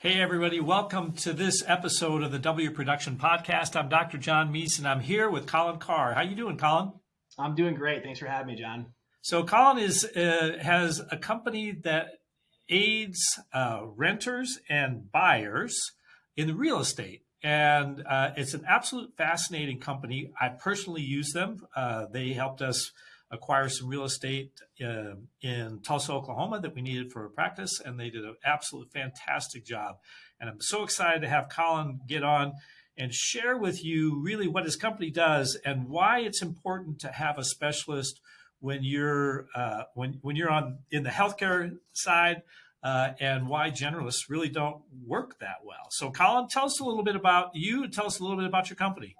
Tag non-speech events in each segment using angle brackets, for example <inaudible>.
Hey, everybody. Welcome to this episode of the W Production Podcast. I'm Dr. John Meese, and I'm here with Colin Carr. How you doing, Colin? I'm doing great. Thanks for having me, John. So, Colin is uh, has a company that aids uh, renters and buyers in the real estate. And uh, it's an absolute fascinating company. I personally use them. Uh, they helped us acquire some real estate uh, in Tulsa, Oklahoma that we needed for a practice, and they did an absolute fantastic job. And I'm so excited to have Colin get on and share with you really what his company does and why it's important to have a specialist when you're uh, when when you're on in the healthcare side. Uh, and why generalists really don't work that well. So, Colin, tell us a little bit about you tell us a little bit about your company.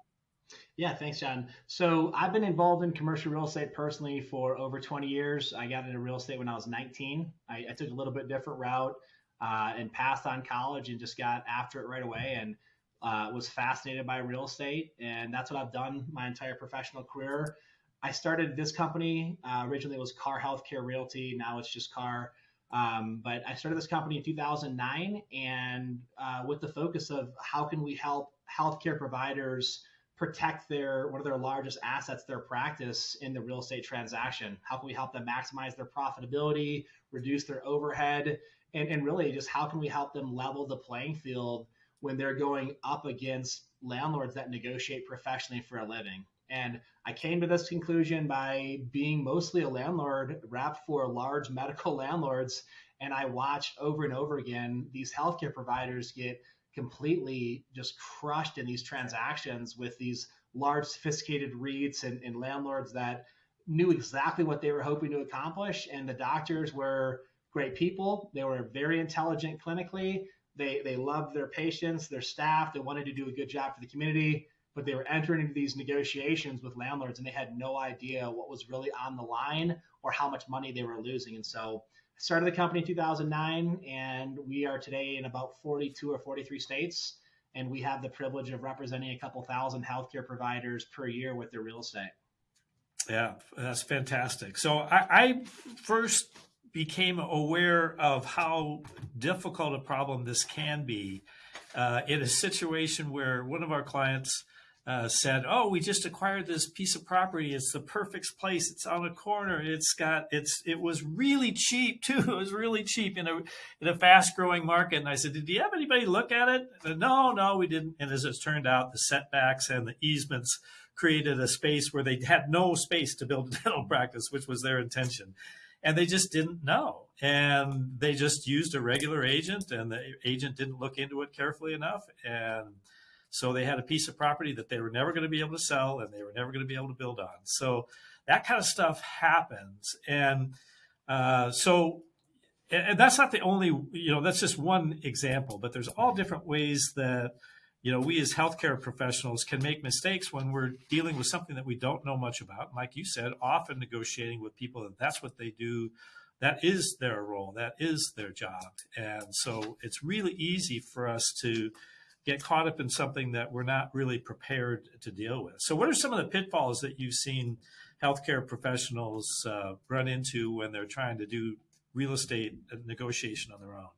Yeah, thanks, John. So I've been involved in commercial real estate personally for over 20 years. I got into real estate when I was 19. I, I took a little bit different route uh, and passed on college and just got after it right away and uh, was fascinated by real estate. And that's what I've done my entire professional career. I started this company. Uh, originally, it was Carr Healthcare Realty. Now it's just Carr. Um, but I started this company in 2009 and uh, with the focus of how can we help healthcare providers protect their one of their largest assets, their practice in the real estate transaction? How can we help them maximize their profitability, reduce their overhead, and, and really just how can we help them level the playing field when they're going up against landlords that negotiate professionally for a living? And I came to this conclusion by being mostly a landlord rep for large medical <laughs> landlords. And I watched over and over again these healthcare providers get completely just crushed in these transactions with these large sophisticated REITs and, and landlords that knew exactly what they were hoping to accomplish. And the doctors were great people. They were very intelligent clinically. They they loved their patients their staff. They wanted to do a good job for the community but they were entering into these negotiations with landlords and they had no idea what was really on the line or how much money they were losing. And so started the company in 2009 and we are today in about 42 or 43 states and we have the privilege of representing a couple thousand healthcare providers per year with their real estate. Yeah that's fantastic. So i, I first became aware of how difficult a problem this can be uh, in a situation where one of our clients uh, said, "Oh, we just acquired this piece of property. It's the perfect place. It's on a corner. It's got it's it was really cheap <laughs> too. It was really cheap in a in a fast growing market." And I said, "Did you have anybody look at it?" Said, no, no, we didn't. And as it turned out, the setbacks and the easements created a space where they had no space to build a <laughs> dental practice, which was their intention. And they just didn't know. And they just used a regular agent, and the agent didn't look into it carefully enough. And so they had a piece of property that they were never going to be able to sell and they were never going to be able to build on. So that kind of stuff happens. And uh, so, and that's not the only, you know, that's just one example, but there's all different ways that, you know, we as healthcare professionals can make mistakes when we're dealing with something that we don't know much about. Like you said, often negotiating with people that that's what they do that is their role that is their job and so it's really easy for us to get caught up in something that we're not really prepared to deal with. So, what are some of the pitfalls that you've seen healthcare professionals uh, run into when they're trying to do real estate negotiation on their own?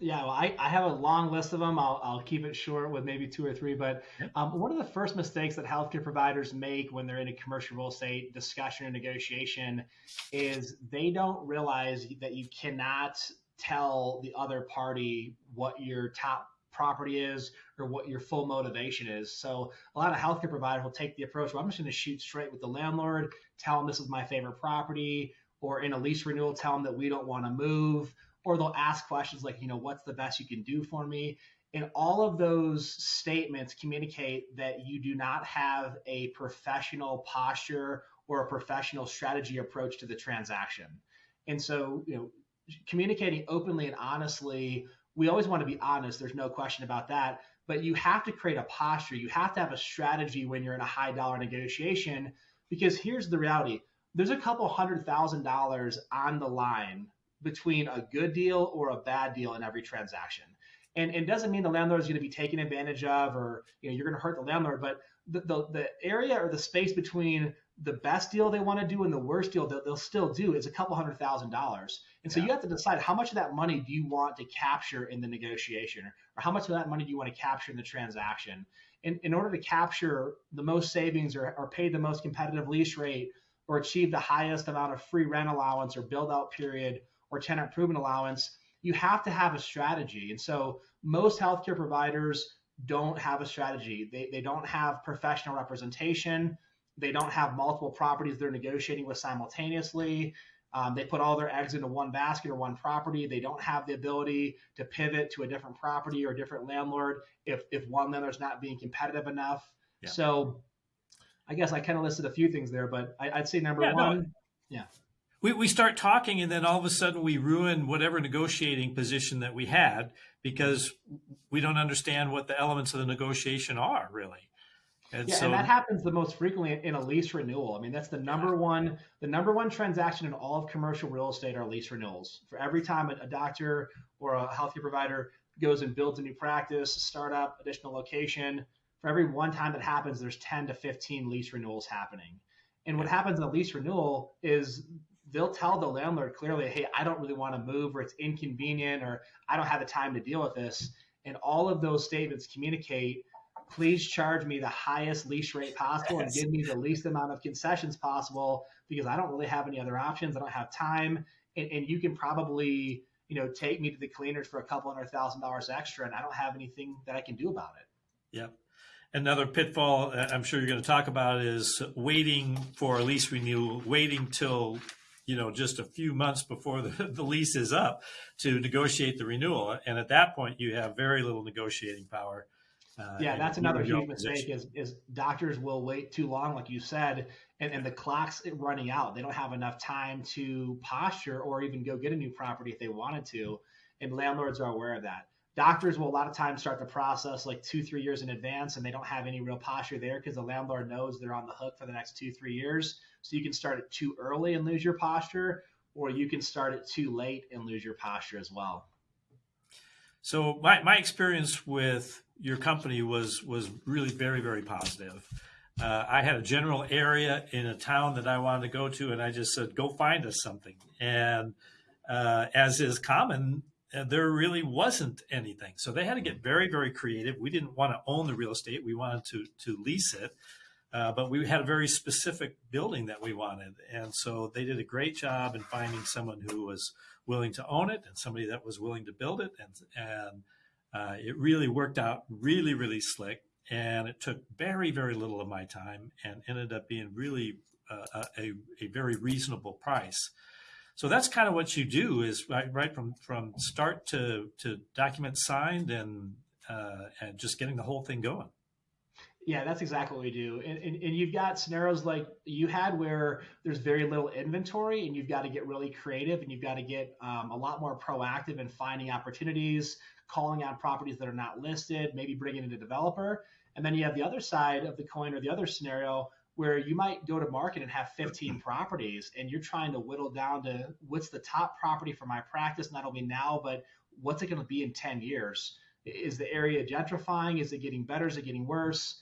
Yeah, well, I, I have a long list of them. I'll, I'll keep it short with maybe two or three. But um, one of the first mistakes that healthcare providers make when they're in a commercial real estate discussion or negotiation is they don't realize that you cannot tell the other party what your top property is or what your full motivation is. So a lot of healthcare providers will take the approach, well, I'm just going to shoot straight with the landlord, tell them this is my favorite property, or in a lease renewal, tell them that we don't want to move, or they'll ask questions like, you know, what's the best you can do for me? And all of those statements communicate that you do not have a professional posture or a professional strategy approach to the transaction. And so, you know, communicating openly and honestly we always want to be honest. There's no question about that. But you have to create a posture. You have to have a strategy when you're in a high dollar negotiation because here's the reality there's a couple hundred thousand dollars on the line between a good deal or a bad deal in every transaction. And, it doesn't mean the landlord is going to be taken advantage of or you know you're going to hurt the landlord, but the, the, the area or the space between the best deal they want to do and the worst deal that they'll still do is a couple hundred thousand dollars. And so Yeah. you have to decide how much of that money do you want to capture in the negotiation or how much of that money do you want to capture in the transaction. In, in order to capture the most savings or, or pay the most competitive lease rate or achieve the highest amount of free rent allowance or build out period or tenant improvement allowance, you have to have a strategy. And so most healthcare providers don't have a strategy. They, they don't have professional representation. They don't have multiple properties they're negotiating with simultaneously. Um, they put all their eggs into one basket or one property. They don't have the ability to pivot to a different property or a different landlord if, if one landlord's not being competitive enough. Yeah. So I guess I kind of listed a few things there, but I, I'd say number one, Yeah, no, one, we, we start talking and then all of a sudden we ruin whatever negotiating position that we had because we don't understand what the elements of the negotiation are really and Yeah, so and that happens the most frequently in a lease renewal. I mean, that's the number one, the number one transaction in all of commercial real estate are lease renewals. For every time a, a doctor or a healthcare provider goes and builds a new practice, startup, additional location, for every one time that happens, there's 10 to 15 lease renewals happening. And what happens in a lease renewal is they'll tell the landlord clearly, hey, I don't really want to move, or it's inconvenient, or I don't have the time to deal with this. And all of those statements communicate please charge me the highest lease rate possible and give me the least amount of concessions possible because I don't really have any other options. I don't have time. And, and you can probably, you know, take me to the cleaners for a couple hundred thousand dollars extra and I don't have anything that I can do about it. Yep. Another pitfall I'm sure you're going to talk about is waiting for a lease renewal, waiting till you know just a few months before the, <laughs> the lease is up to negotiate the renewal, and at that point you have very little negotiating power. Uh, Yeah, that's another huge mistake is, is doctors will wait too long, like you said, and, and the clock's running out. They don't have enough time to posture or even go get a new property if they wanted to. And landlords are aware of that. Doctors will a lot of times start the process like two, three years in advance, and they don't have any real posture there because the landlord knows they're on the hook for the next two, three years. So you can start it too early and lose your posture, or you can start it too late and lose your posture as well. So my, my experience with your company was was really very very positive. Uh, I had a general area in a town that I wanted to go to, and I just said, "Go find us something." And uh, as is common, uh, there really wasn't anything. So they had to get very very creative. We didn't want to own the real estate; we wanted to to lease it. Uh, but we had a very specific building that we wanted, and so they did a great job in finding someone who was willing to own it and somebody that was willing to build it. And and uh, it really worked out really really slick. And it took very very little of my time and ended up being really uh, a, a very reasonable price. So that's kind of what you do is right, right from from start to to document signed and uh, and just getting the whole thing going Yeah, that's exactly what we do. And, and, and you've got scenarios like you had where there's very little inventory and you've got to get really creative and you've got to get um, a lot more proactive in finding opportunities, calling out properties that are not listed, maybe bringing in a developer. And then you have the other side of the coin or the other scenario where you might go to market and have 15 <clears throat> properties and you're trying to whittle down to what's the top property for my practice, not only now, but what's it going to be in 10 years? Is the area gentrifying? Is it getting better? Is it getting worse?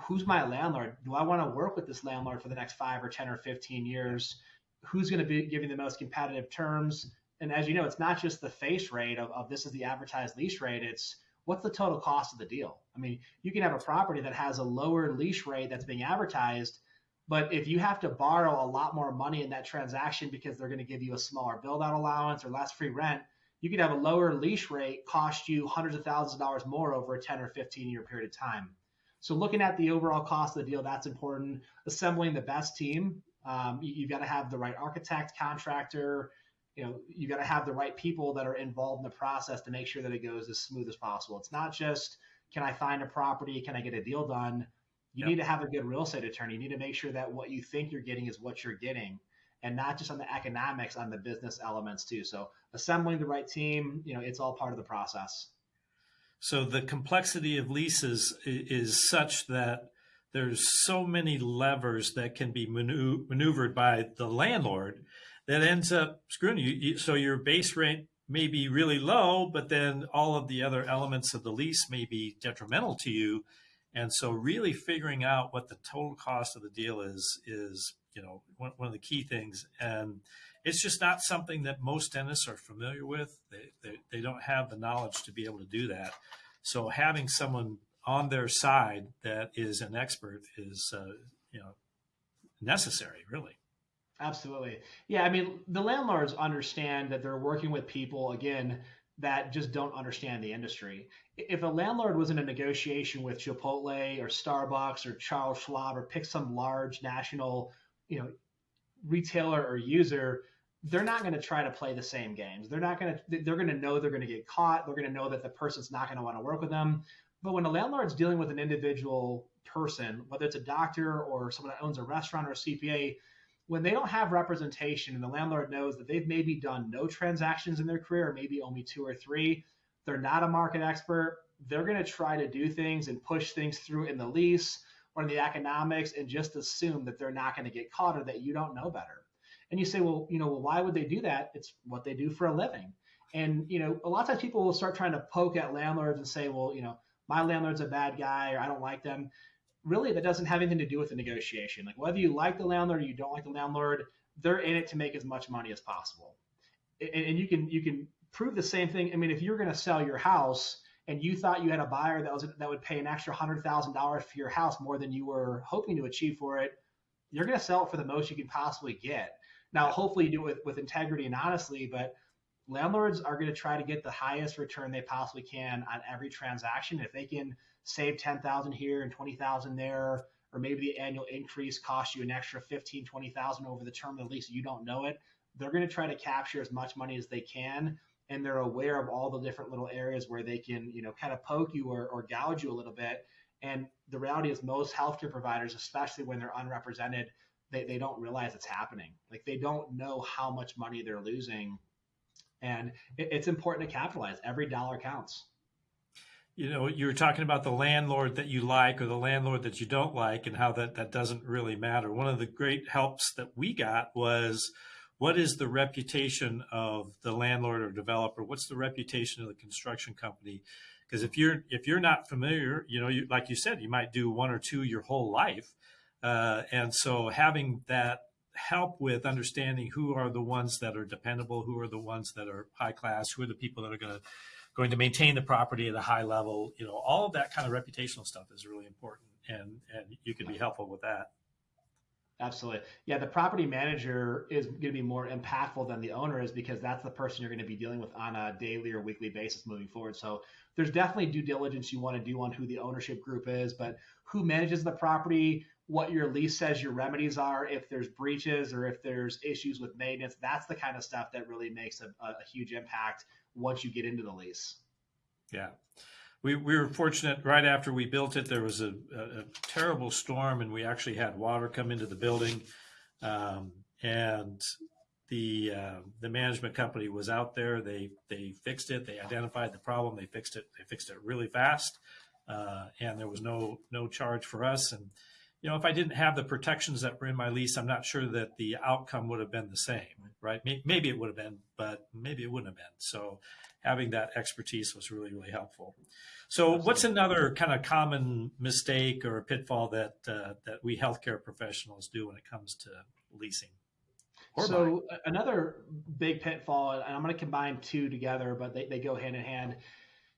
Who's my landlord? Do I want to work with this landlord for the next five or 10 or 15 years? Who's going to be giving the most competitive terms? And as you know, it's not just the face rate of, of this is the advertised lease rate. It's what's the total cost of the deal? I mean, you can have a property that has a lower lease rate that's being advertised, but if you have to borrow a lot more money in that transaction because they're going to give you a smaller build out allowance or less free rent, you could have a lower lease rate cost you hundreds of thousands of dollars more over a 10 or 15 year period of time. So looking at the overall cost of the deal, that's important. Assembling the best team, um, you, have got to have the right architect, contractor. You know, you got to have the right people that are involved in the process to make sure that it goes as smooth as possible. It's not just can I find a property, can I get a deal done. You Yep. need to have a good real estate attorney. You need to make sure that what you think you're getting is what you're getting, and not just on the economics, on the business elements too. So assembling the right team, you know, it's all part of the process. So the complexity of leases is such that there's so many levers that can be maneuvered by the landlord that ends up screwing you. So your base rent may be really low, but then all of the other elements of the lease may be detrimental to you. And so, really figuring out what the total cost of the deal is is you know one, one of the key things. And it's just not something that most dentists are familiar with. They, they they don't have the knowledge to be able to do that. So having someone on their side that is an expert is uh, you know necessary, really. Absolutely. Yeah, I mean, the landlords understand that they're working with people again that just don't understand the industry. If a landlord was in a negotiation with Chipotle or Starbucks or Charles Schwab or pick some large national, you know, retailer or user, they're not going to try to play the same games. They're not going to they're going to know they're going to get caught. They're going to know that the person's not going to want to work with them. But when a landlord's dealing with an individual person, whether it's a doctor or someone that owns a restaurant or a CPA, when they don't have representation and the landlord knows that they've maybe done no transactions in their career, or maybe only two or three, they're not a market expert, they're going to try to do things and push things through in the lease or in the economics and just assume that they're not going to get caught or that you don't know better. And you say, well, you know, well, why would they do that? It's what they do for a living. And, you know, a lot of times people will start trying to poke at landlords and say, well, you know, my landlord's a bad guy or I don't like them really that doesn't have anything to do with the negotiation. Like whether you like the landlord or you don't like the landlord, they're in it to make as much money as possible. And, and you can you can prove the same thing. I mean, if you're going to sell your house and you thought you had a buyer that was that would pay an extra hundred thousand dollars for your house more than you were hoping to achieve for it, you're going to sell it for the most you can possibly get. Now, hopefully, you do it with, with integrity and honestly, but landlords are going to try to get the highest return they possibly can on every transaction. If they can save 10,000 here and 20,000 there, or maybe the annual increase costs you an extra 15, 20,000 over the term of the lease, you don't know it. They're going to try to capture as much money as they can. And they're aware of all the different little areas where they can, you know, kind of poke you or, or gouge you a little bit. And the reality is most healthcare providers, especially when they're unrepresented, they, they don't realize it's happening. Like they don't know how much money they're losing. And it, it's important to capitalize. Every dollar counts you know, you were talking about the landlord that you like or the landlord that you don't like and how that, that doesn't really matter. One of the great helps that we got was what is the reputation of the landlord or developer? What's the reputation of the construction company? Because if you're if you're not familiar, you know, you, like you said, you might do one or two your whole life, uh, and so having that help with understanding who are the ones that are dependable, who are the ones that are high class, who are the people that are going to going to maintain the property at a high level. You know, all of that kind of reputational stuff is really important, and and you can be helpful with that. Absolutely. Yeah, the property manager is going to be more impactful than the owner is because that's the person you're going to be dealing with on a daily or weekly basis moving forward. So there's definitely due diligence you want to do on who the ownership group is, but who manages the property, what your lease says your remedies are, if there's breaches or if there's issues with maintenance, that's the kind of stuff that really makes a, a huge impact once you get into the lease. Yeah. We, we were fortunate right after we built it, there was a, a, a terrible storm and we actually had water come into the building. Um, and the uh, the management company was out there. They they fixed it. They identified the problem. They fixed it. They fixed it really fast, uh, and there was no no charge for us. And you know, if I didn't have the protections that were in my lease, I'm not sure that the outcome would have been the same, right? Maybe it would have been, but maybe it wouldn't have been. So having that expertise was really, really helpful. So Absolutely. what's another kind of common mistake or pitfall that, uh, that we healthcare professionals do when it comes to leasing? so buying? another big pitfall, and I'm going to combine two together, but they, they go hand in hand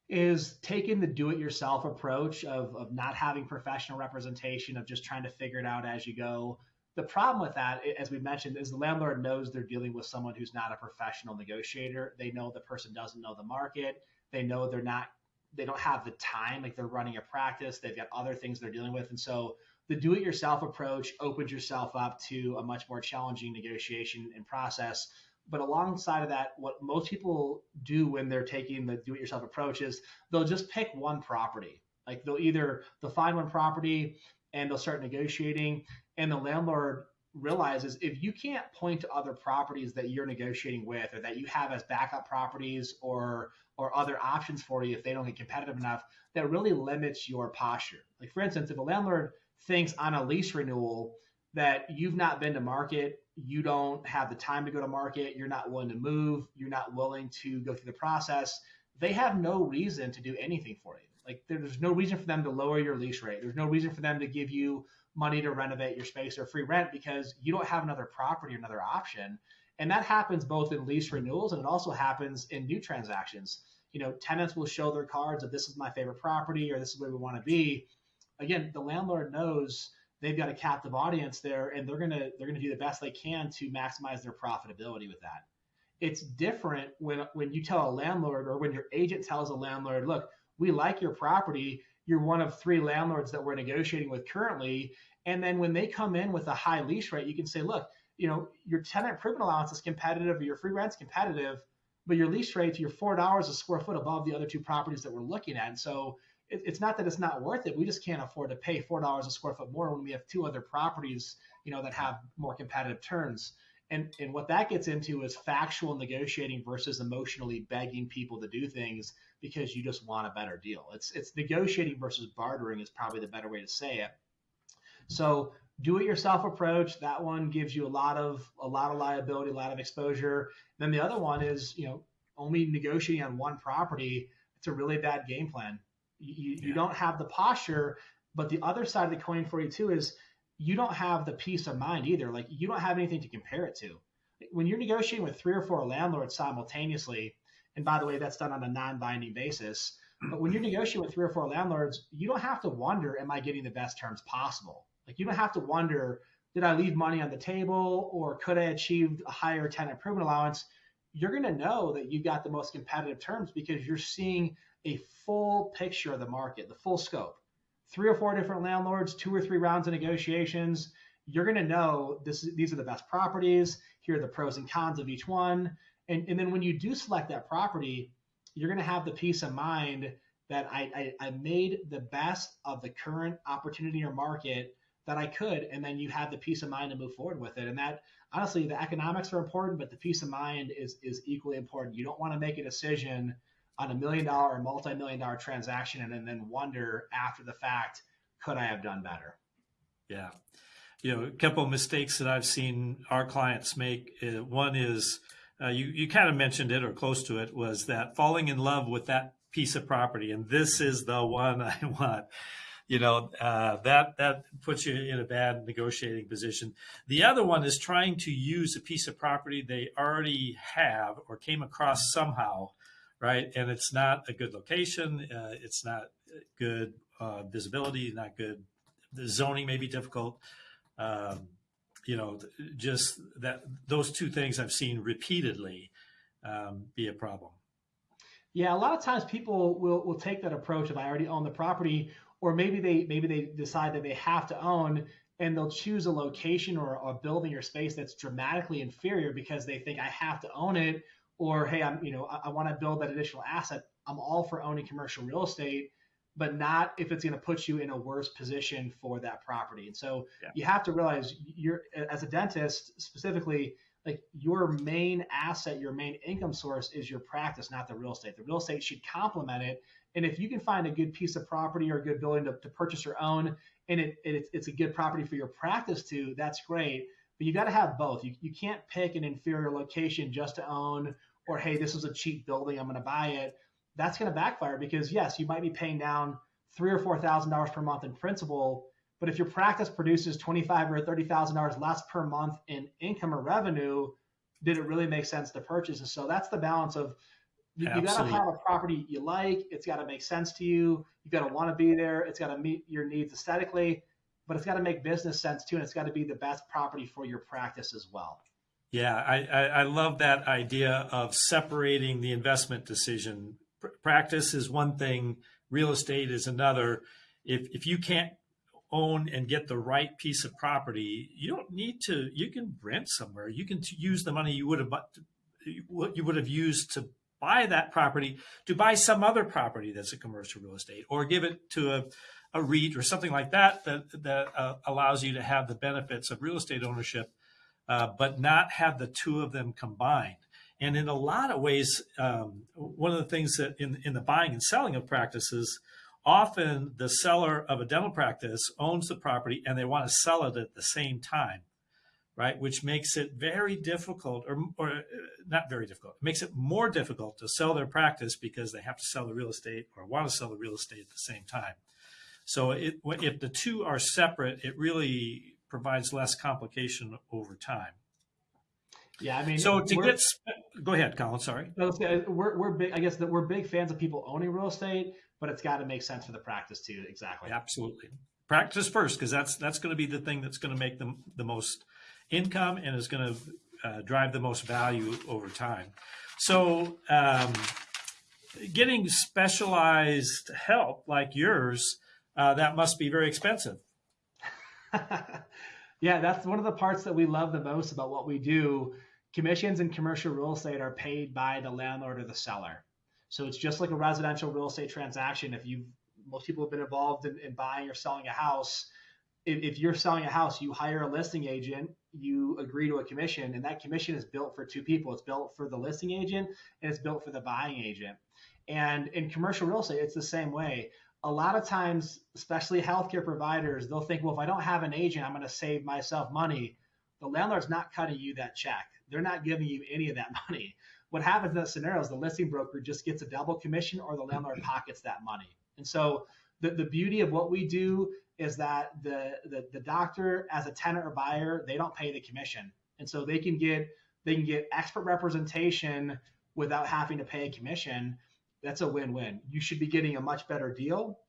is taking the do-it-yourself approach of, of not having professional representation of just trying to figure it out as you go. The problem with that as we mentioned is the landlord knows they're dealing with someone who's not a professional negotiator. They know the person doesn't know the market. They know they're not they don't have the time like they're running a practice they've got other things they're dealing with. And so the do-it-yourself approach opens yourself up to a much more challenging negotiation and process but alongside of that, what most people do when they're taking the do-it-yourself approach is they'll just pick one property. Like they'll either they'll find one property and they'll start negotiating, and the landlord realizes if you can't point to other properties that you're negotiating with or that you have as backup properties or or other options for you if they don't get competitive enough that really limits your posture like for instance if a landlord thinks on a lease renewal that you've not been to market you don't have the time to go to market, you're not willing to move, you're not willing to go through the process, they have no reason to do anything for you. Like there's no reason for them to lower your lease rate. There's no reason for them to give you money to renovate your space or free rent because you don't have another property or another option. And that happens both in lease renewals and it also happens in new transactions. You know, tenants will show their cards of this is my favorite property or this is where we want to be. Again, the landlord knows they've got a captive audience there and they're gonna they're gonna do the best they can to maximize their profitability with that. It's different when when you tell a landlord or when your agent tells a landlord, look, we like your property. You're one of three landlords that we're negotiating with currently. And then when they come in with a high lease rate, you can say, look, you know, your tenant improvement allowance is competitive or your free rent's competitive, but your lease rate, you're four dollars a square foot above the other two properties that we're looking at. And so it, it's not that it's not worth it. We just can't afford to pay four dollars a square foot more when we have two other properties, you know, that have more competitive terms. And and what that gets into is factual negotiating versus emotionally begging people to do things because you just want a better deal. It's it's negotiating versus bartering is probably the better way to say it. So do it yourself approach that one gives you a lot of a lot of liability a lot of exposure then the other one is you know only negotiating on one property it's a really bad game plan you, yeah. you don't have the posture but the other side of the coin for you too is you don't have the peace of mind either like you don't have anything to compare it to when you're negotiating with three or four landlords simultaneously and by the way that's done on a non-binding basis but when you're <clears throat> negotiating with three or four landlords you don't have to wonder am i getting the best terms possible like you don't have to wonder, did I leave money on the table or could I achieve a higher tenant improvement allowance? You're going to know that you got the most competitive terms because you're seeing a full picture of the market, the full scope. Three or four different landlords, two or three rounds of negotiations. You're going to know this, these are the best properties. Here are the pros and cons of each one. And, and then when you do select that property, you're going to have the peace of mind that I, I, I made the best of the current opportunity or market that I could, and then you have the peace of mind to move forward with it. And that honestly, the economics are important, but the peace of mind is is equally important. You don't want to make a decision on a million dollar or multi-million dollar transaction and, and then wonder after the fact, could I have done better? Yeah. You know, a couple of mistakes that I've seen our clients make. Uh, one is uh, you, you kind of mentioned it or close to it was that falling in love with that piece of property. And this is the one <laughs> I want you know uh, that that puts you in a bad negotiating position. The other one is trying to use a piece of property they already have or came across somehow, right? And it's not a good location. Uh, it's not good uh, visibility. Not good. The zoning may be difficult. Um, you know, just that those two things I've seen repeatedly um, be a problem. Yeah, a lot of times people will will take that approach if I already own the property or maybe they maybe they decide that they have to own and they'll choose a location or a building or space that's dramatically inferior because they think I have to own it or hey I'm you know I, I want to build that additional asset I'm all for owning commercial real estate but not if it's going to put you in a worse position for that property and so yeah. you have to realize you're as a dentist specifically like your main asset your main income source is your practice not the real estate the real estate should complement it and if you can find a good piece of property or a good building to, to purchase or own, and it, it, it's a good property for your practice too, that's great. But you got to have both. You, you can't pick an inferior location just to own, or hey, this is a cheap building, I'm going to buy it. That's going to backfire because yes, you might be paying down three or four thousand dollars per month in principal, but if your practice produces twenty five or thirty thousand dollars less per month in income or revenue, did it really make sense to purchase? And so that's the balance of you, you got to have a property you like. It's got to make sense to you. You got to want to be there. It's got to meet your needs aesthetically, but it's got to make business sense too, and it's got to be the best property for your practice as well. Yeah, I, I, I love that idea of separating the investment decision. Pr- practice is one thing, real estate is another. If if you can't own and get the right piece of property, you don't need to. You can rent somewhere. You can use the money you would have what you would have used to buy that property to buy some other property that's a commercial real estate or give it to a, a REIT or something like that that, that uh, allows you to have the benefits of real estate ownership, uh, but not have the two of them combined. And in a lot of ways, um, one of the things that in, in the buying and selling of practices, often the seller of a dental practice owns the property and they want to sell it at the same time. right? Which makes it very difficult, or, or uh, not very difficult, it makes it more difficult to sell their practice because they have to sell the real estate or want to sell the real estate at the same time. So it, if the two are separate, it really provides less complication over time. Yeah, I mean, So to get, go ahead, Colin, sorry. I we're we're big. I guess that we're big fans of people owning real estate, but it's got to make sense for the practice too. Exactly. Absolutely. Practice first, because that's, that's going to be the thing that's going to make them the most income and is going to uh, drive the most value over time. So, um, getting specialized help like yours, uh, that must be very expensive. <laughs> yeah, that's one of the parts that we love the most about what we do. Commissions in commercial real estate are paid by the landlord or the seller. So it's just like a residential real estate transaction. If you most people have been involved in, in buying or selling a house, if, if you're selling a house, you hire a listing agent, you agree to a commission, and that commission is built for two people. It's built for the listing agent and it's built for the buying agent. And in commercial real estate, it's the same way a lot of times, especially healthcare providers, they'll think, well, if I don't have an agent, I'm going to save myself money. The landlord's not cutting you that check. They're not giving you any of that <laughs> money. What happens in that scenario is the listing broker just gets a double commission or the landlord mm-hmm. pockets that money. And so the, the beauty of what we do is that the, the the doctor as a tenant or buyer, they don't pay the commission. And so they can get they can get expert representation without having to pay a commission that's a win-win. You should be getting a much better deal,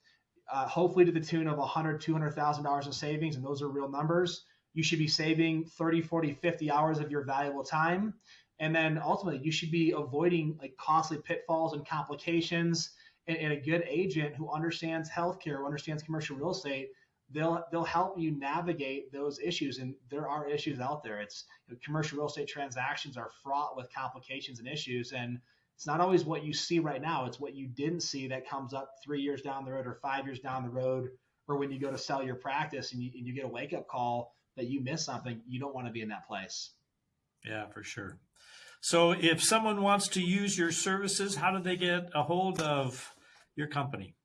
uh, hopefully to the tune of 100, 200,000 dollars in savings, and those are real numbers. You should be saving 30, 40, 50 hours of your valuable time, and then ultimately you should be avoiding like costly pitfalls and complications. And, and a good agent who understands healthcare, who understands commercial real estate, they'll they'll help you navigate those issues. And there are issues out there. It's you know, commercial real estate transactions are fraught with complications and issues, and it's not always what you see right now. It's what you didn't see that comes up three years down the road or five years down the road, or when you go to sell your practice and you, and you get a wake up call that you missed something. You don't want to be in that place. Yeah, for sure. So if someone wants to use your services, how do they get a hold of your company?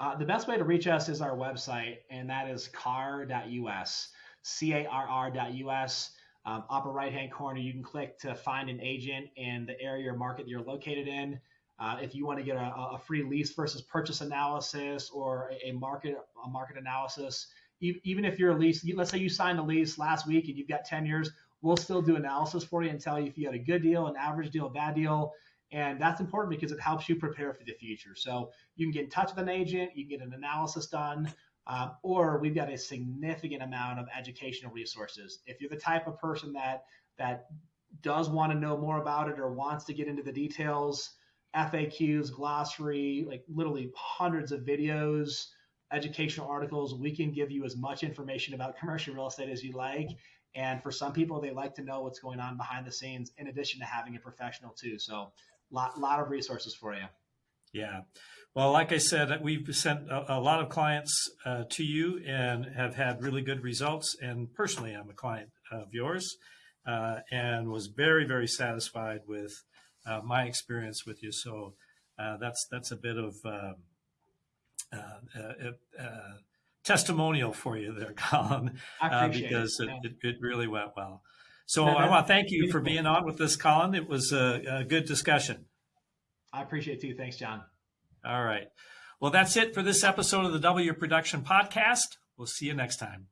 Uh, the best way to reach us is our website, and that is carr.us, C A R R.us. Um, upper right hand corner, you can click to find an agent in the area or market you're located in. Uh, if you want to get a, a, free lease versus purchase analysis or a, market a market analysis, even if you're a lease, let's say you signed a lease last week and you've got 10 years, we'll still do analysis for you and tell you if you got a good deal, an average deal, a bad deal. And that's important because it helps you prepare for the future. So you can get in touch with an agent, you can get an analysis done, um, or we've got a significant amount of educational resources. If you're the type of person that that does want to know more about it or wants to get into the details, FAQs, glossary, like literally hundreds of videos, educational articles, we can give you as much information about <laughs> commercial real estate as you like. And for some people, they like to know what's going on behind the scenes in addition to having a professional too. So lot lot of resources for you. Yeah. Well, like I said, we've sent a, a lot of clients uh, to you and have had really good results. And personally, I'm a client of yours uh, and was very, very satisfied with uh, my experience with you. So uh, that's that's a bit of um, uh, testimonial for you there, <laughs> Colin, because it. it, it, really went well. So I want to thank you for being on with this, Colin. It was a, a good discussion. I appreciate it too. Thanks, John. All right. Well, that's it for this episode of the W Production Podcast. We'll see you next time.